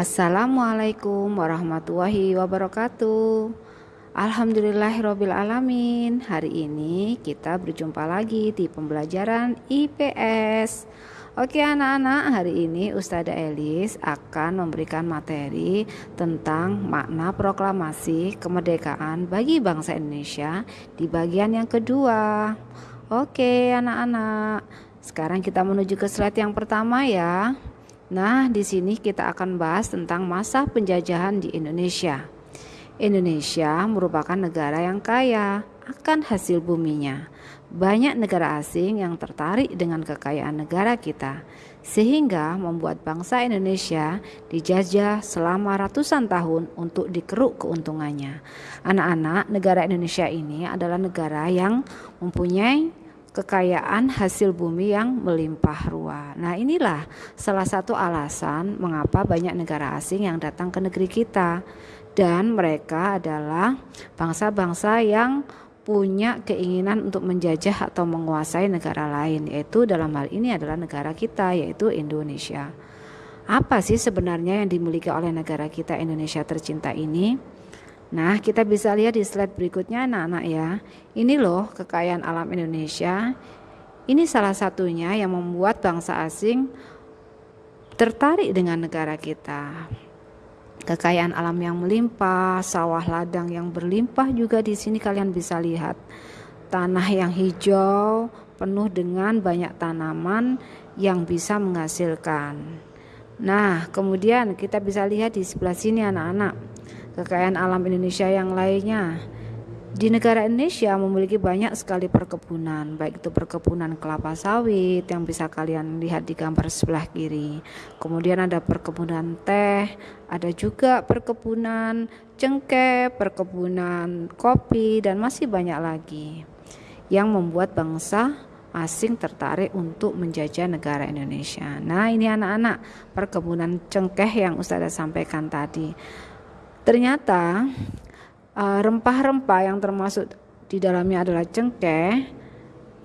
Assalamualaikum warahmatullahi wabarakatuh. Alhamdulillahirrohmanirrohim Hari ini kita berjumpa lagi di pembelajaran IPS Oke anak-anak hari ini Ustazah Elis akan memberikan materi tentang makna proklamasi kemerdekaan bagi bangsa Indonesia di bagian yang kedua. Oke anak-anak. Sekarang kita menuju ke slide yang pertama ya Nah, di sini kita akan bahas tentang masa penjajahan di Indonesia. Indonesia merupakan negara yang kaya akan hasil buminya. Banyak negara asing yang tertarik dengan kekayaan negara kita, sehingga membuat bangsa Indonesia dijajah selama ratusan tahun untuk dikeruk keuntungannya. Anak-anak, negara Indonesia ini adalah negara yang mempunyai kekayaan hasil bumi yang melimpah ruah. Nah, inilah salah satu alasan mengapa banyak negara asing yang datang ke negeri kita dan mereka adalah bangsa-bangsa yang punya keinginan untuk menjajah atau menguasai negara lain, yaitu dalam hal ini adalah negara kita yaitu Indonesia. Apa sih sebenarnya yang dimiliki oleh negara kita Indonesia tercinta ini? Nah, kita bisa lihat di slide berikutnya anak-anak ya. Ini loh kekayaan alam Indonesia. Ini salah satunya yang membuat bangsa asing tertarik dengan negara kita. Kekayaan alam yang melimpah, sawah ladang yang berlimpah juga di sini kalian bisa lihat. Tanah yang hijau penuh dengan banyak tanaman yang bisa menghasilkan. Nah, kemudian kita bisa lihat di sebelah sini anak-anak kekayaan alam Indonesia yang lainnya. Di negara Indonesia memiliki banyak sekali perkebunan, baik itu perkebunan kelapa sawit yang bisa kalian lihat di gambar sebelah kiri. Kemudian ada perkebunan teh, ada juga perkebunan cengkeh, perkebunan kopi dan masih banyak lagi yang membuat bangsa asing tertarik untuk menjajah negara Indonesia. Nah, ini anak-anak perkebunan cengkeh yang Ustazah sampaikan tadi. Ternyata uh, rempah-rempah yang termasuk di dalamnya adalah cengkeh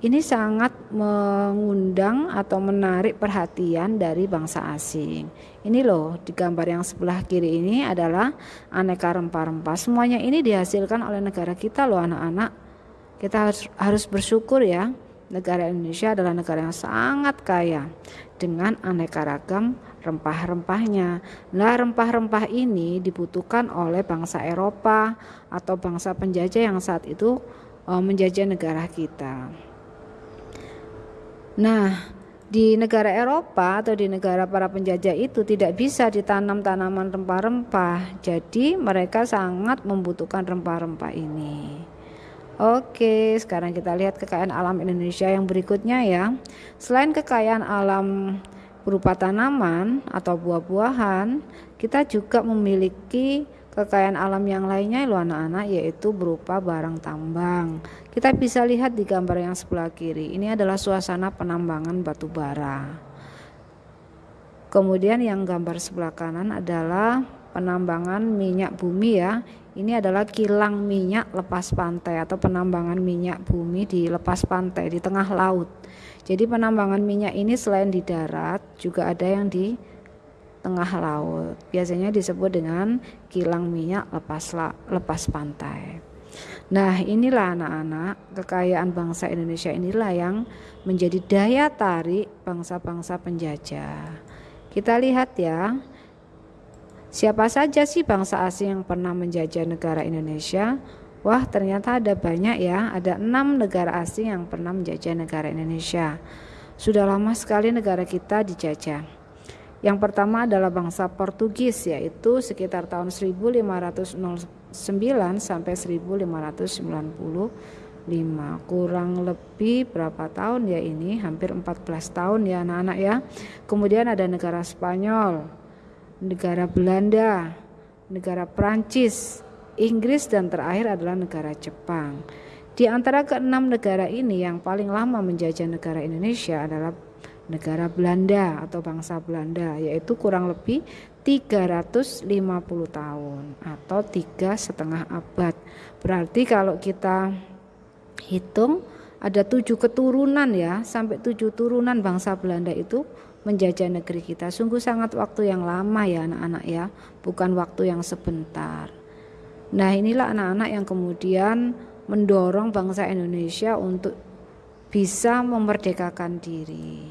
ini sangat mengundang atau menarik perhatian dari bangsa asing. Ini loh di gambar yang sebelah kiri ini adalah aneka rempah-rempah. Semuanya ini dihasilkan oleh negara kita loh anak-anak. Kita harus, harus bersyukur ya. Negara Indonesia adalah negara yang sangat kaya dengan aneka ragam rempah-rempahnya. Nah, rempah-rempah ini dibutuhkan oleh bangsa Eropa atau bangsa penjajah yang saat itu uh, menjajah negara kita. Nah, di negara Eropa atau di negara para penjajah itu tidak bisa ditanam tanaman rempah-rempah. Jadi mereka sangat membutuhkan rempah-rempah ini. Oke, sekarang kita lihat kekayaan alam Indonesia yang berikutnya ya. Selain kekayaan alam berupa tanaman atau buah-buahan, kita juga memiliki kekayaan alam yang lainnya loh anak-anak yaitu berupa barang tambang. Kita bisa lihat di gambar yang sebelah kiri. Ini adalah suasana penambangan batu bara. Kemudian yang gambar sebelah kanan adalah penambangan minyak bumi ya. Ini adalah kilang minyak lepas pantai atau penambangan minyak bumi di lepas pantai di tengah laut. Jadi penambangan minyak ini selain di darat juga ada yang di tengah laut. Biasanya disebut dengan kilang minyak lepas lepas pantai. Nah, inilah anak-anak kekayaan bangsa Indonesia inilah yang menjadi daya tarik bangsa-bangsa penjajah. Kita lihat ya. Siapa saja sih bangsa asing yang pernah menjajah negara Indonesia? Wah ternyata ada banyak ya, ada enam negara asing yang pernah menjajah negara Indonesia. Sudah lama sekali negara kita dijajah. Yang pertama adalah bangsa Portugis yaitu sekitar tahun 1509 sampai 1595 kurang lebih berapa tahun ya ini hampir 14 tahun ya anak-anak ya kemudian ada negara Spanyol negara Belanda negara Prancis Inggris dan terakhir adalah negara Jepang. Di antara keenam negara ini yang paling lama menjajah negara Indonesia adalah negara Belanda atau bangsa Belanda yaitu kurang lebih 350 tahun atau tiga setengah abad. Berarti kalau kita hitung ada tujuh keturunan ya sampai tujuh turunan bangsa Belanda itu menjajah negeri kita. Sungguh sangat waktu yang lama ya anak-anak ya, bukan waktu yang sebentar. Nah, inilah anak-anak yang kemudian mendorong bangsa Indonesia untuk bisa memerdekakan diri.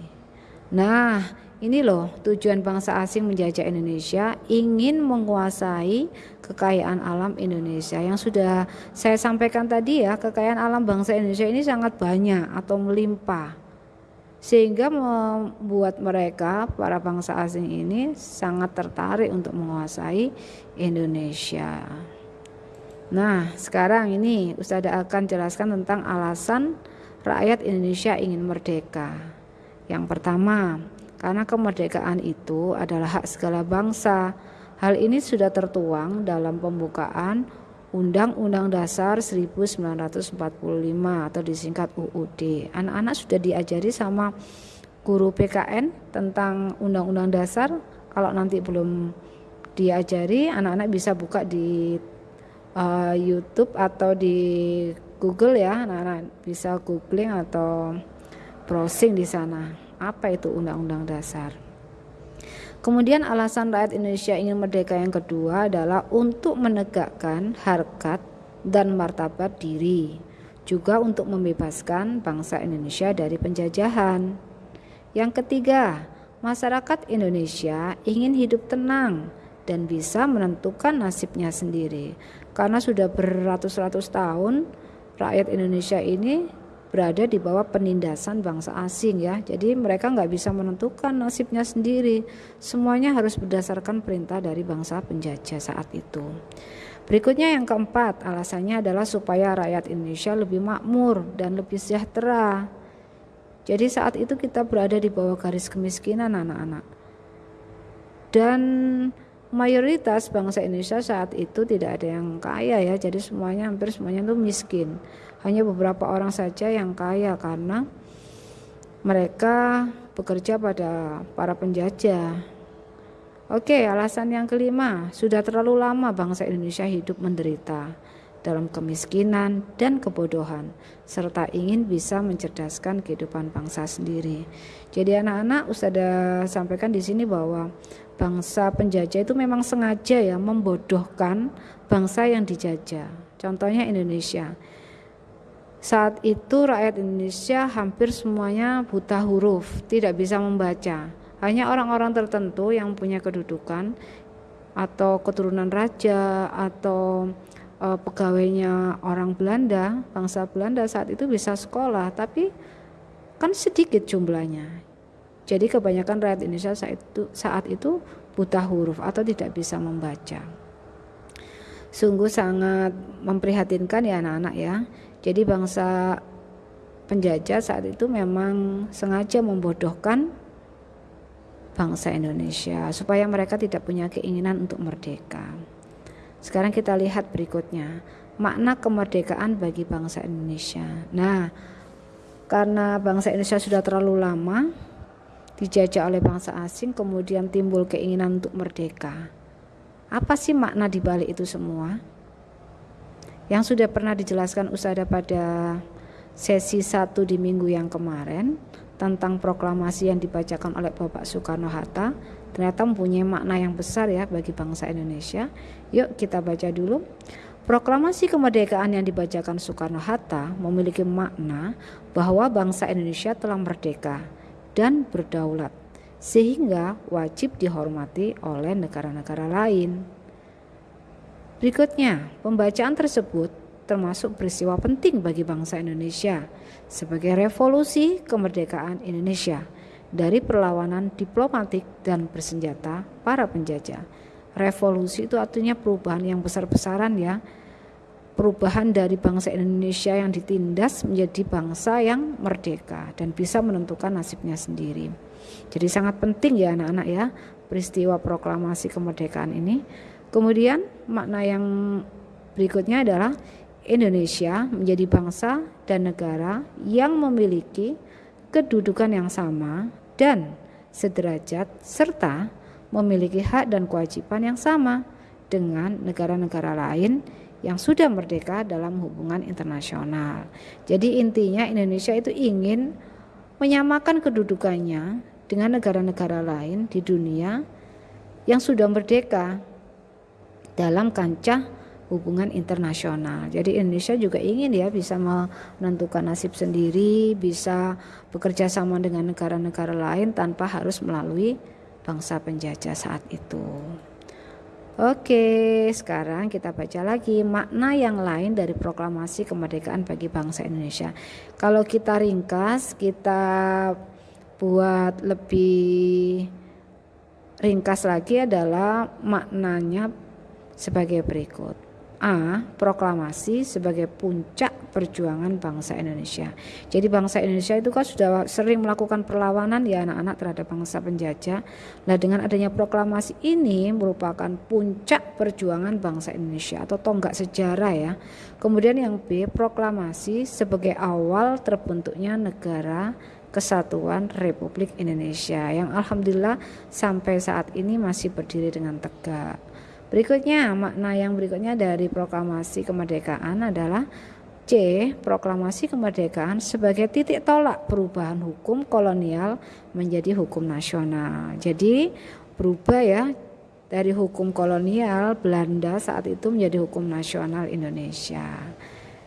Nah, ini loh tujuan bangsa asing menjajah Indonesia ingin menguasai kekayaan alam Indonesia yang sudah saya sampaikan tadi ya kekayaan alam bangsa Indonesia ini sangat banyak atau melimpah sehingga membuat mereka para bangsa asing ini sangat tertarik untuk menguasai Indonesia. Nah, sekarang ini Ustazah akan jelaskan tentang alasan rakyat Indonesia ingin merdeka. Yang pertama, karena kemerdekaan itu adalah hak segala bangsa. Hal ini sudah tertuang dalam pembukaan Undang-Undang Dasar 1945 atau disingkat UUD. Anak-anak sudah diajari sama guru PKN tentang Undang-Undang Dasar. Kalau nanti belum diajari, anak-anak bisa buka di uh, YouTube atau di Google ya. Anak-anak bisa googling atau browsing di sana apa itu Undang-Undang Dasar. Kemudian alasan rakyat Indonesia ingin merdeka yang kedua adalah untuk menegakkan harkat dan martabat diri, juga untuk membebaskan bangsa Indonesia dari penjajahan. Yang ketiga, masyarakat Indonesia ingin hidup tenang dan bisa menentukan nasibnya sendiri. Karena sudah beratus-ratus tahun rakyat Indonesia ini berada di bawah penindasan bangsa asing ya. Jadi mereka nggak bisa menentukan nasibnya sendiri. Semuanya harus berdasarkan perintah dari bangsa penjajah saat itu. Berikutnya yang keempat, alasannya adalah supaya rakyat Indonesia lebih makmur dan lebih sejahtera. Jadi saat itu kita berada di bawah garis kemiskinan anak-anak. Dan mayoritas bangsa Indonesia saat itu tidak ada yang kaya ya, jadi semuanya hampir semuanya itu miskin. Hanya beberapa orang saja yang kaya karena mereka bekerja pada para penjajah. Oke, alasan yang kelima, sudah terlalu lama bangsa Indonesia hidup menderita dalam kemiskinan dan kebodohan, serta ingin bisa mencerdaskan kehidupan bangsa sendiri. Jadi anak-anak Ustazah sampaikan di sini bahwa bangsa penjajah itu memang sengaja ya membodohkan bangsa yang dijajah. Contohnya Indonesia. Saat itu rakyat Indonesia hampir semuanya buta huruf, tidak bisa membaca. Hanya orang-orang tertentu yang punya kedudukan atau keturunan raja atau e, pegawainya orang Belanda, bangsa Belanda saat itu bisa sekolah, tapi kan sedikit jumlahnya. Jadi kebanyakan rakyat Indonesia saat itu saat itu buta huruf atau tidak bisa membaca. Sungguh sangat memprihatinkan ya anak-anak ya. Jadi bangsa penjajah saat itu memang sengaja membodohkan bangsa Indonesia supaya mereka tidak punya keinginan untuk merdeka. Sekarang kita lihat berikutnya, makna kemerdekaan bagi bangsa Indonesia. Nah, karena bangsa Indonesia sudah terlalu lama dijajah oleh bangsa asing, kemudian timbul keinginan untuk merdeka. Apa sih makna di balik itu semua? Yang sudah pernah dijelaskan Usada pada sesi satu di minggu yang kemarin tentang proklamasi yang dibacakan oleh Bapak Soekarno-Hatta ternyata mempunyai makna yang besar ya bagi bangsa Indonesia. Yuk kita baca dulu. Proklamasi kemerdekaan yang dibacakan Soekarno-Hatta memiliki makna bahwa bangsa Indonesia telah merdeka dan berdaulat sehingga wajib dihormati oleh negara-negara lain. Berikutnya, pembacaan tersebut termasuk peristiwa penting bagi bangsa Indonesia sebagai revolusi kemerdekaan Indonesia dari perlawanan diplomatik dan bersenjata para penjajah. Revolusi itu artinya perubahan yang besar-besaran ya. Perubahan dari bangsa Indonesia yang ditindas menjadi bangsa yang merdeka dan bisa menentukan nasibnya sendiri. Jadi sangat penting ya anak-anak ya peristiwa proklamasi kemerdekaan ini Kemudian makna yang berikutnya adalah Indonesia menjadi bangsa dan negara yang memiliki kedudukan yang sama dan sederajat serta memiliki hak dan kewajiban yang sama dengan negara-negara lain yang sudah merdeka dalam hubungan internasional. Jadi intinya Indonesia itu ingin menyamakan kedudukannya dengan negara-negara lain di dunia yang sudah merdeka dalam kancah hubungan internasional. Jadi Indonesia juga ingin ya bisa menentukan nasib sendiri, bisa bekerja sama dengan negara-negara lain tanpa harus melalui bangsa penjajah saat itu. Oke, sekarang kita baca lagi makna yang lain dari proklamasi kemerdekaan bagi bangsa Indonesia. Kalau kita ringkas, kita buat lebih ringkas lagi adalah maknanya sebagai berikut. A. Proklamasi sebagai puncak perjuangan bangsa Indonesia. Jadi bangsa Indonesia itu kan sudah sering melakukan perlawanan ya anak-anak terhadap bangsa penjajah. Nah dengan adanya proklamasi ini merupakan puncak perjuangan bangsa Indonesia atau tonggak sejarah ya. Kemudian yang B. Proklamasi sebagai awal terbentuknya negara Kesatuan Republik Indonesia yang alhamdulillah sampai saat ini masih berdiri dengan tegak. Berikutnya, makna yang berikutnya dari proklamasi kemerdekaan adalah C. Proklamasi kemerdekaan sebagai titik tolak perubahan hukum kolonial menjadi hukum nasional. Jadi berubah ya dari hukum kolonial Belanda saat itu menjadi hukum nasional Indonesia.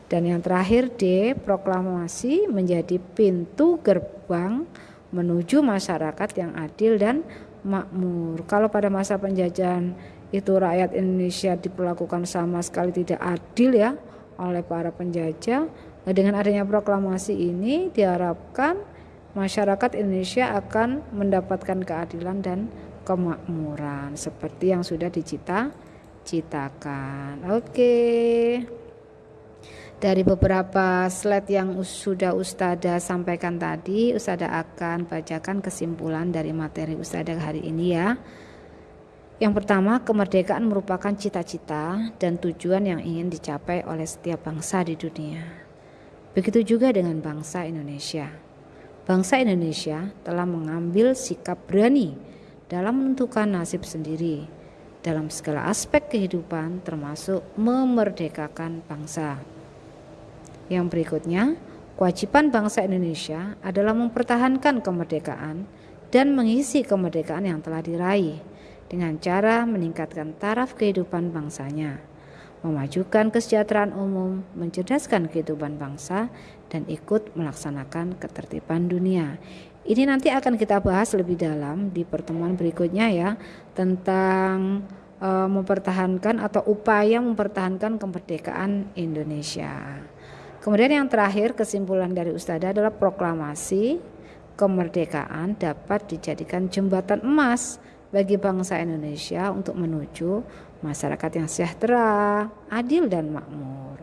Dan yang terakhir D. Proklamasi menjadi pintu gerbang menuju masyarakat yang adil dan makmur. Kalau pada masa penjajahan itu rakyat Indonesia diperlakukan sama sekali tidak adil ya oleh para penjajah. Nah, dengan adanya proklamasi ini diharapkan masyarakat Indonesia akan mendapatkan keadilan dan kemakmuran seperti yang sudah dicita-citakan. Oke. Dari beberapa slide yang sudah Ustada sampaikan tadi, Ustada akan bacakan kesimpulan dari materi Ustada hari ini ya. Yang pertama, kemerdekaan merupakan cita-cita dan tujuan yang ingin dicapai oleh setiap bangsa di dunia. Begitu juga dengan bangsa Indonesia. Bangsa Indonesia telah mengambil sikap berani dalam menentukan nasib sendiri dalam segala aspek kehidupan termasuk memerdekakan bangsa. Yang berikutnya, kewajiban bangsa Indonesia adalah mempertahankan kemerdekaan dan mengisi kemerdekaan yang telah diraih dengan cara meningkatkan taraf kehidupan bangsanya, memajukan kesejahteraan umum, mencerdaskan kehidupan bangsa, dan ikut melaksanakan ketertiban dunia. Ini nanti akan kita bahas lebih dalam di pertemuan berikutnya ya tentang e, mempertahankan atau upaya mempertahankan kemerdekaan Indonesia. Kemudian yang terakhir kesimpulan dari Ustadzah adalah proklamasi kemerdekaan dapat dijadikan jembatan emas bagi bangsa Indonesia untuk menuju masyarakat yang sejahtera, adil dan makmur.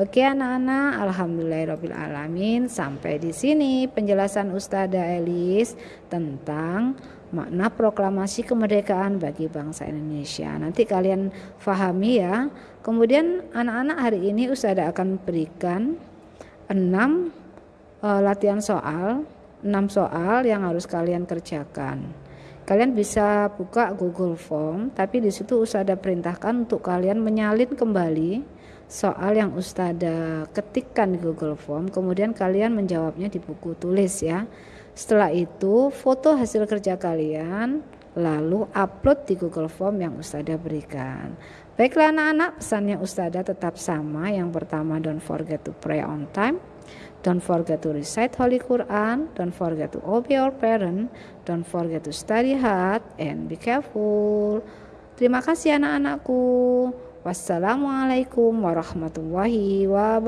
Oke anak-anak, alhamdulillahirobbilalamin. Sampai di sini penjelasan Ustazah Elis tentang makna proklamasi kemerdekaan bagi bangsa Indonesia. Nanti kalian fahami ya. Kemudian anak-anak hari ini Ustazah akan berikan 6 uh, latihan soal, 6 soal yang harus kalian kerjakan. Kalian bisa buka Google Form, tapi di situ Ustada perintahkan untuk kalian menyalin kembali soal yang Ustada ketikkan di Google Form, kemudian kalian menjawabnya di buku tulis ya. Setelah itu, foto hasil kerja kalian lalu upload di Google Form yang Ustada berikan. Baiklah anak-anak, pesannya Ustada tetap sama. Yang pertama, don't forget to pray on time. Don't forget to recite Holy Quran. Don't forget to obey your parent. Don't forget to study hard and be careful. Terima kasih anak-anakku. Wassalamualaikum warahmatullahi wabarakatuh.